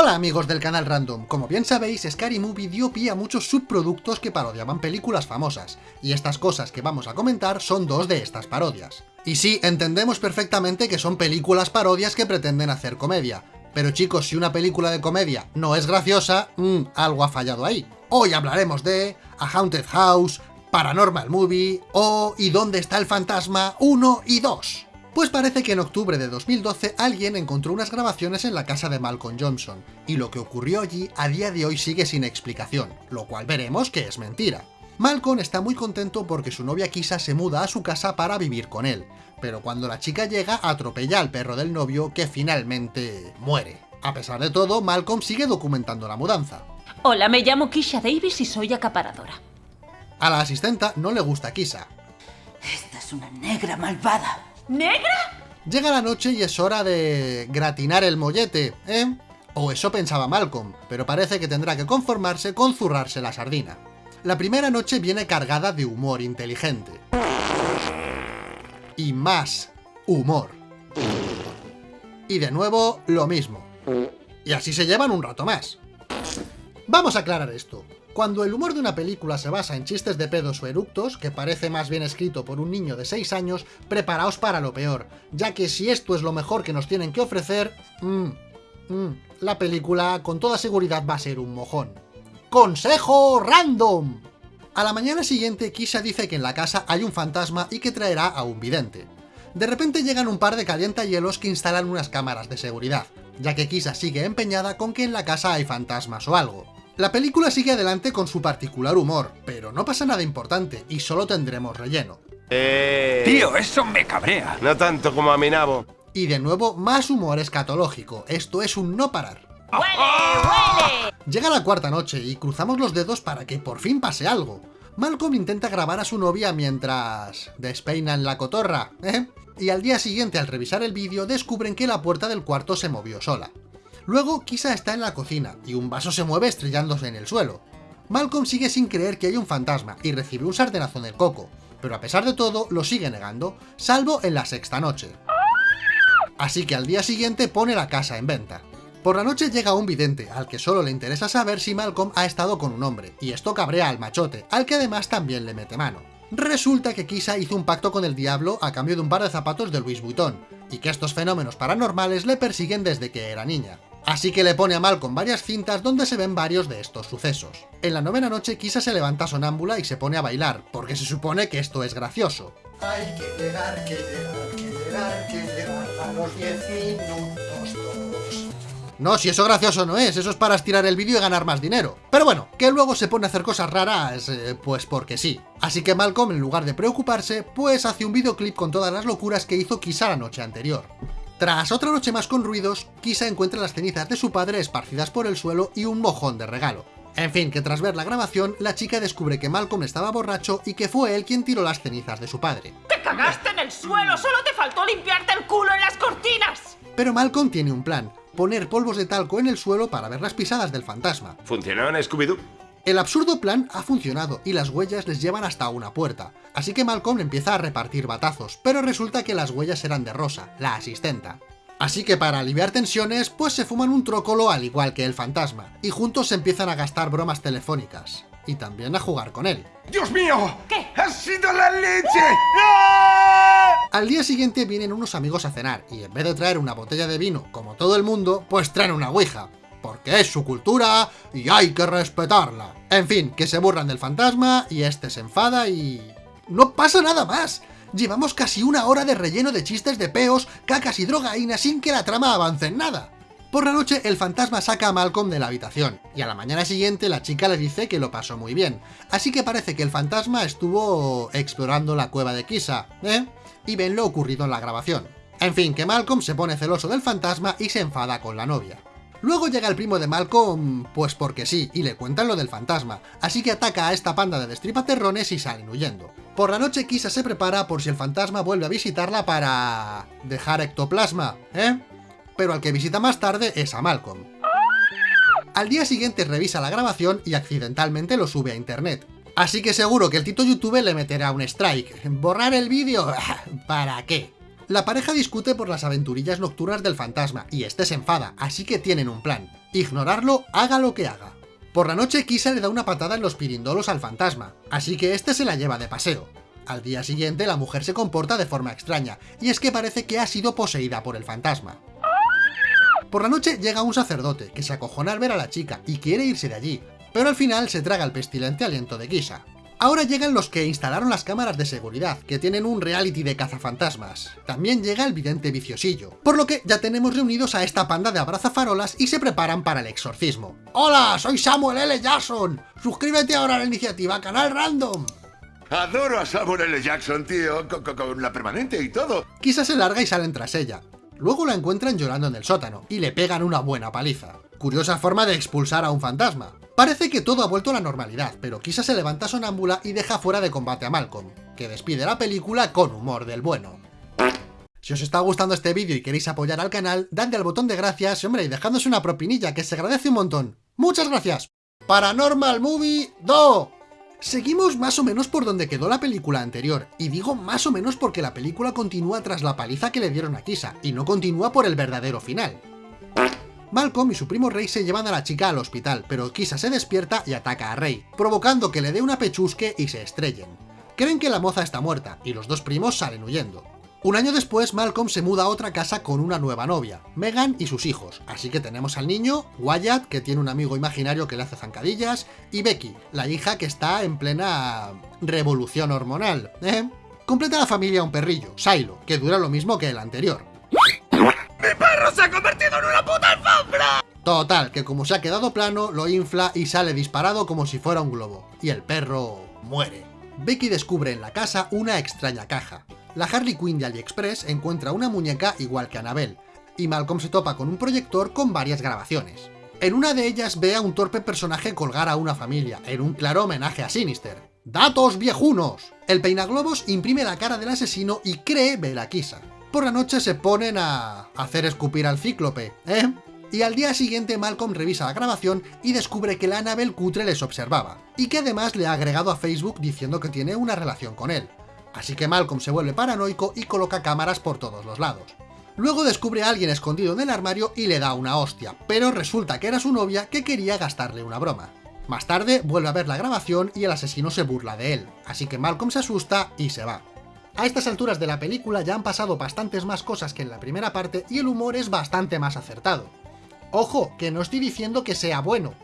Hola amigos del canal Random, como bien sabéis, Scary Movie dio pie a muchos subproductos que parodiaban películas famosas, y estas cosas que vamos a comentar son dos de estas parodias. Y sí, entendemos perfectamente que son películas parodias que pretenden hacer comedia, pero chicos, si una película de comedia no es graciosa, mmm, algo ha fallado ahí. Hoy hablaremos de A Haunted House, Paranormal Movie o ¿Y dónde está el fantasma 1 y 2? Pues parece que en octubre de 2012 alguien encontró unas grabaciones en la casa de Malcolm Johnson, y lo que ocurrió allí a día de hoy sigue sin explicación, lo cual veremos que es mentira. Malcolm está muy contento porque su novia Kisa se muda a su casa para vivir con él, pero cuando la chica llega atropella al perro del novio que finalmente muere. A pesar de todo, Malcolm sigue documentando la mudanza. Hola, me llamo Kisha Davis y soy acaparadora. A la asistenta no le gusta Kisa. Esta es una negra malvada. ¿Negra? Llega la noche y es hora de gratinar el mollete, ¿eh? O eso pensaba Malcolm, pero parece que tendrá que conformarse con zurrarse la sardina. La primera noche viene cargada de humor inteligente. Y más humor. Y de nuevo, lo mismo. Y así se llevan un rato más. Vamos a aclarar esto. Cuando el humor de una película se basa en chistes de pedos o eructos, que parece más bien escrito por un niño de 6 años, preparaos para lo peor, ya que si esto es lo mejor que nos tienen que ofrecer, mmm, mmm, la película con toda seguridad va a ser un mojón. ¡Consejo random! A la mañana siguiente, Kisha dice que en la casa hay un fantasma y que traerá a un vidente. De repente llegan un par de calientahielos que instalan unas cámaras de seguridad, ya que Kisha sigue empeñada con que en la casa hay fantasmas o algo. La película sigue adelante con su particular humor, pero no pasa nada importante y solo tendremos relleno. Eh... Tío, eso me cabrea. No tanto como a mi nabo. Y de nuevo, más humor escatológico, esto es un no parar. ¡Huele, huele! Llega la cuarta noche y cruzamos los dedos para que por fin pase algo. Malcolm intenta grabar a su novia mientras despeinan la cotorra, ¿eh? Y al día siguiente, al revisar el vídeo, descubren que la puerta del cuarto se movió sola. Luego, Kisa está en la cocina, y un vaso se mueve estrellándose en el suelo. Malcolm sigue sin creer que hay un fantasma, y recibe un sartenazo en el coco, pero a pesar de todo, lo sigue negando, salvo en la sexta noche. Así que al día siguiente pone la casa en venta. Por la noche llega un vidente, al que solo le interesa saber si Malcolm ha estado con un hombre, y esto cabrea al machote, al que además también le mete mano. Resulta que Kisa hizo un pacto con el diablo a cambio de un par de zapatos de Louis Vuitton, y que estos fenómenos paranormales le persiguen desde que era niña. Así que le pone a Malcolm varias cintas donde se ven varios de estos sucesos. En la novena noche Kisa se levanta sonámbula y se pone a bailar, porque se supone que esto es gracioso. Hay que llegar, que llegar, que llegar, que llegar a los 10 minutos todos. No, si eso gracioso no es, eso es para estirar el vídeo y ganar más dinero. Pero bueno, que luego se pone a hacer cosas raras, eh, pues porque sí. Así que Malcolm, en lugar de preocuparse, pues hace un videoclip con todas las locuras que hizo Kisa la noche anterior. Tras otra noche más con ruidos, Kisa encuentra las cenizas de su padre esparcidas por el suelo y un mojón de regalo. En fin, que tras ver la grabación, la chica descubre que Malcolm estaba borracho y que fue él quien tiró las cenizas de su padre. ¡Te cagaste en el suelo! ¡Solo te faltó limpiarte el culo en las cortinas! Pero Malcolm tiene un plan, poner polvos de talco en el suelo para ver las pisadas del fantasma. ¿Funcionó en Scooby-Doo? El absurdo plan ha funcionado y las huellas les llevan hasta una puerta, así que Malcolm empieza a repartir batazos, pero resulta que las huellas eran de Rosa, la asistenta. Así que para aliviar tensiones, pues se fuman un trócolo al igual que el fantasma, y juntos se empiezan a gastar bromas telefónicas, y también a jugar con él. ¡Dios mío! ¿Qué? ¡Ha sido la leche! Al día siguiente vienen unos amigos a cenar, y en vez de traer una botella de vino, como todo el mundo, pues traen una ouija, porque es su cultura y hay que respetarla. En fin, que se burlan del fantasma y este se enfada y... ¡No pasa nada más! Llevamos casi una hora de relleno de chistes de peos, cacas y drogaína sin que la trama avance en nada. Por la noche, el fantasma saca a Malcolm de la habitación, y a la mañana siguiente la chica le dice que lo pasó muy bien, así que parece que el fantasma estuvo explorando la cueva de Kisa, ¿eh? Y ven lo ocurrido en la grabación. En fin, que Malcolm se pone celoso del fantasma y se enfada con la novia. Luego llega el primo de Malcolm, pues porque sí, y le cuentan lo del fantasma, así que ataca a esta panda de destripaterrones y salen huyendo. Por la noche Kisa se prepara por si el fantasma vuelve a visitarla para... dejar ectoplasma, ¿eh? Pero al que visita más tarde es a Malcolm. Al día siguiente revisa la grabación y accidentalmente lo sube a internet. Así que seguro que el tito YouTube le meterá un strike. ¿Borrar el vídeo? ¿Para qué? La pareja discute por las aventurillas nocturnas del fantasma, y este se enfada, así que tienen un plan. ignorarlo haga lo que haga. Por la noche Kisa le da una patada en los pirindolos al fantasma, así que este se la lleva de paseo. Al día siguiente la mujer se comporta de forma extraña, y es que parece que ha sido poseída por el fantasma. Por la noche llega un sacerdote, que se acojona al ver a la chica y quiere irse de allí, pero al final se traga el pestilente aliento de Kisa. Ahora llegan los que instalaron las cámaras de seguridad, que tienen un reality de cazafantasmas. También llega el vidente viciosillo, por lo que ya tenemos reunidos a esta panda de abrazafarolas y se preparan para el exorcismo. ¡Hola! Soy Samuel L. Jackson. Suscríbete ahora a la iniciativa Canal Random. Adoro a Samuel L. Jackson, tío, con, con- con la permanente y todo. Kisa se larga y salen tras ella. Luego la encuentran llorando en el sótano, y le pegan una buena paliza. Curiosa forma de expulsar a un fantasma. Parece que todo ha vuelto a la normalidad, pero Kisa se levanta sonámbula y deja fuera de combate a Malcolm, que despide la película con humor del bueno. Si os está gustando este vídeo y queréis apoyar al canal, dadle al botón de gracias, hombre, y dejadnos una propinilla, que se agradece un montón. ¡Muchas gracias! Paranormal Movie 2. Seguimos más o menos por donde quedó la película anterior, y digo más o menos porque la película continúa tras la paliza que le dieron a Kisa, y no continúa por el verdadero final. Malcolm y su primo Rey se llevan a la chica al hospital, pero Kisa se despierta y ataca a Rey, provocando que le dé una pechusque y se estrellen. Creen que la moza está muerta, y los dos primos salen huyendo. Un año después, Malcolm se muda a otra casa con una nueva novia, Megan y sus hijos, así que tenemos al niño, Wyatt, que tiene un amigo imaginario que le hace zancadillas, y Becky, la hija que está en plena revolución hormonal, ¿eh? Completa la familia un perrillo, Silo, que dura lo mismo que el anterior. ¡Se ha convertido en una puta! Total, que como se ha quedado plano, lo infla y sale disparado como si fuera un globo. Y el perro muere. Becky descubre en la casa una extraña caja. La Harley Quinn de AliExpress encuentra una muñeca igual que Annabelle, y Malcolm se topa con un proyector con varias grabaciones. En una de ellas ve a un torpe personaje colgar a una familia, en un claro homenaje a Sinister. ¡Datos viejunos! El peinaglobos imprime la cara del asesino y cree ver a Kisa. Por la noche se ponen a hacer escupir al cíclope, ¿eh? Y al día siguiente Malcolm revisa la grabación y descubre que la Annabelle cutre les observaba, y que además le ha agregado a Facebook diciendo que tiene una relación con él. Así que Malcolm se vuelve paranoico y coloca cámaras por todos los lados. Luego descubre a alguien escondido en el armario y le da una hostia, pero resulta que era su novia que quería gastarle una broma. Más tarde vuelve a ver la grabación y el asesino se burla de él, así que Malcolm se asusta y se va. A estas alturas de la película ya han pasado bastantes más cosas que en la primera parte y el humor es bastante más acertado. Ojo, que no estoy diciendo que sea bueno.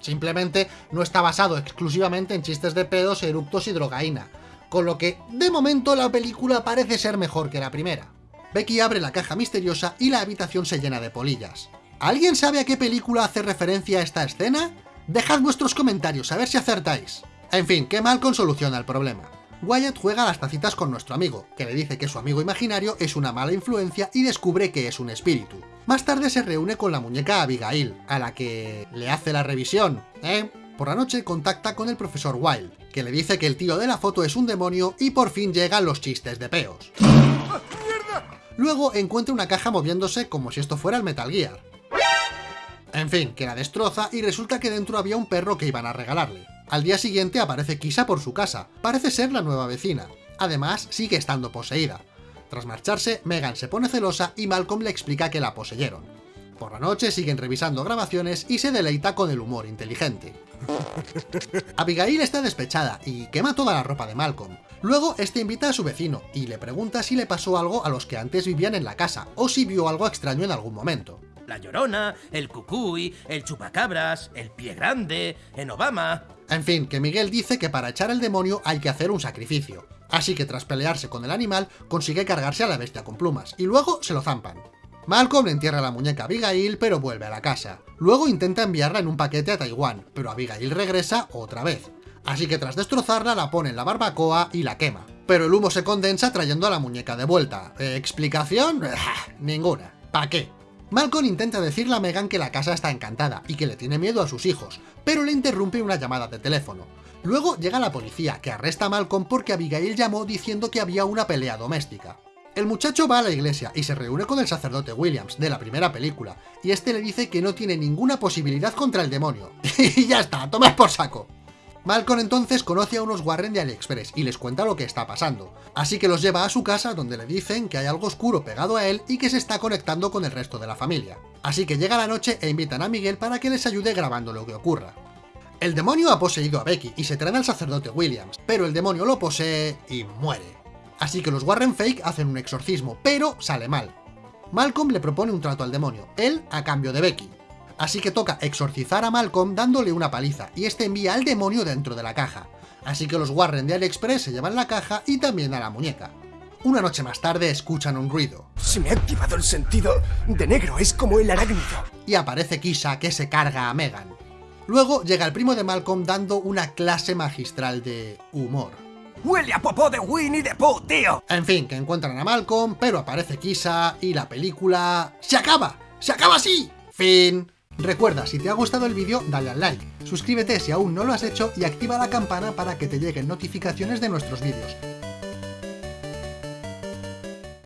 Simplemente no está basado exclusivamente en chistes de pedos, eructos y drogaína. Con lo que, de momento, la película parece ser mejor que la primera. Becky abre la caja misteriosa y la habitación se llena de polillas. ¿Alguien sabe a qué película hace referencia esta escena? Dejad vuestros comentarios a ver si acertáis. En fin, que Malcolm soluciona el problema. Wyatt juega las tacitas con nuestro amigo, que le dice que su amigo imaginario es una mala influencia y descubre que es un espíritu. Más tarde se reúne con la muñeca Abigail, a la que le hace la revisión, ¿eh? Por la noche contacta con el profesor Wilde, que le dice que el tío de la foto es un demonio y por fin llegan los chistes de peos. Luego encuentra una caja moviéndose como si esto fuera el Metal Gear. En fin, que la destroza y resulta que dentro había un perro que iban a regalarle. Al día siguiente aparece Kisa por su casa, parece ser la nueva vecina. Además, sigue estando poseída. Tras marcharse, Megan se pone celosa y Malcolm le explica que la poseyeron. Por la noche siguen revisando grabaciones y se deleita con el humor inteligente. Abigail está despechada y quema toda la ropa de Malcolm. Luego, este invita a su vecino y le pregunta si le pasó algo a los que antes vivían en la casa o si vio algo extraño en algún momento. La Llorona, el Cucuy, el Chupacabras, el Pie Grande, en Obama... En fin, que Miguel dice que para echar al demonio hay que hacer un sacrificio. Así que tras pelearse con el animal, consigue cargarse a la bestia con plumas, y luego se lo zampan. Malcolm le entierra la muñeca a Abigail, pero vuelve a la casa. Luego intenta enviarla en un paquete a Taiwán, pero Abigail regresa otra vez. Así que tras destrozarla la pone en la barbacoa y la quema. Pero el humo se condensa trayendo a la muñeca de vuelta. ¿Explicación? Ninguna. ¿Pa' qué? Malcolm intenta decirle a Megan que la casa está encantada y que le tiene miedo a sus hijos, pero le interrumpe una llamada de teléfono. Luego llega la policía, que arresta a Malcolm porque Abigail llamó diciendo que había una pelea doméstica. El muchacho va a la iglesia y se reúne con el sacerdote Williams, de la primera película, y este le dice que no tiene ninguna posibilidad contra el demonio. y ya está, tomas por saco. Malcolm entonces conoce a unos Warren de AliExpress y les cuenta lo que está pasando, así que los lleva a su casa donde le dicen que hay algo oscuro pegado a él y que se está conectando con el resto de la familia. Así que llega la noche e invitan a Miguel para que les ayude grabando lo que ocurra. El demonio ha poseído a Becky y se traen al sacerdote Williams, pero el demonio lo posee y muere. Así que los Warren Fake hacen un exorcismo, pero sale mal. Malcolm le propone un trato al demonio, él a cambio de Becky. Así que toca exorcizar a Malcolm dándole una paliza, y este envía al demonio dentro de la caja. Así que los Warren de AliExpress se llevan la caja y también a la muñeca. Una noche más tarde escuchan un ruido, Se me ha activado el sentido de negro, es como el arácnido. y aparece Kisha que se carga a Megan. Luego llega el primo de Malcolm dando una clase magistral de humor. Huele a popó de Winnie the Pooh, tío. En fin, que encuentran a Malcolm, pero aparece Kisha y la película... ¡Se acaba! ¡Se acaba así! Fin. Recuerda, si te ha gustado el vídeo, dale al like, suscríbete si aún no lo has hecho y activa la campana para que te lleguen notificaciones de nuestros vídeos.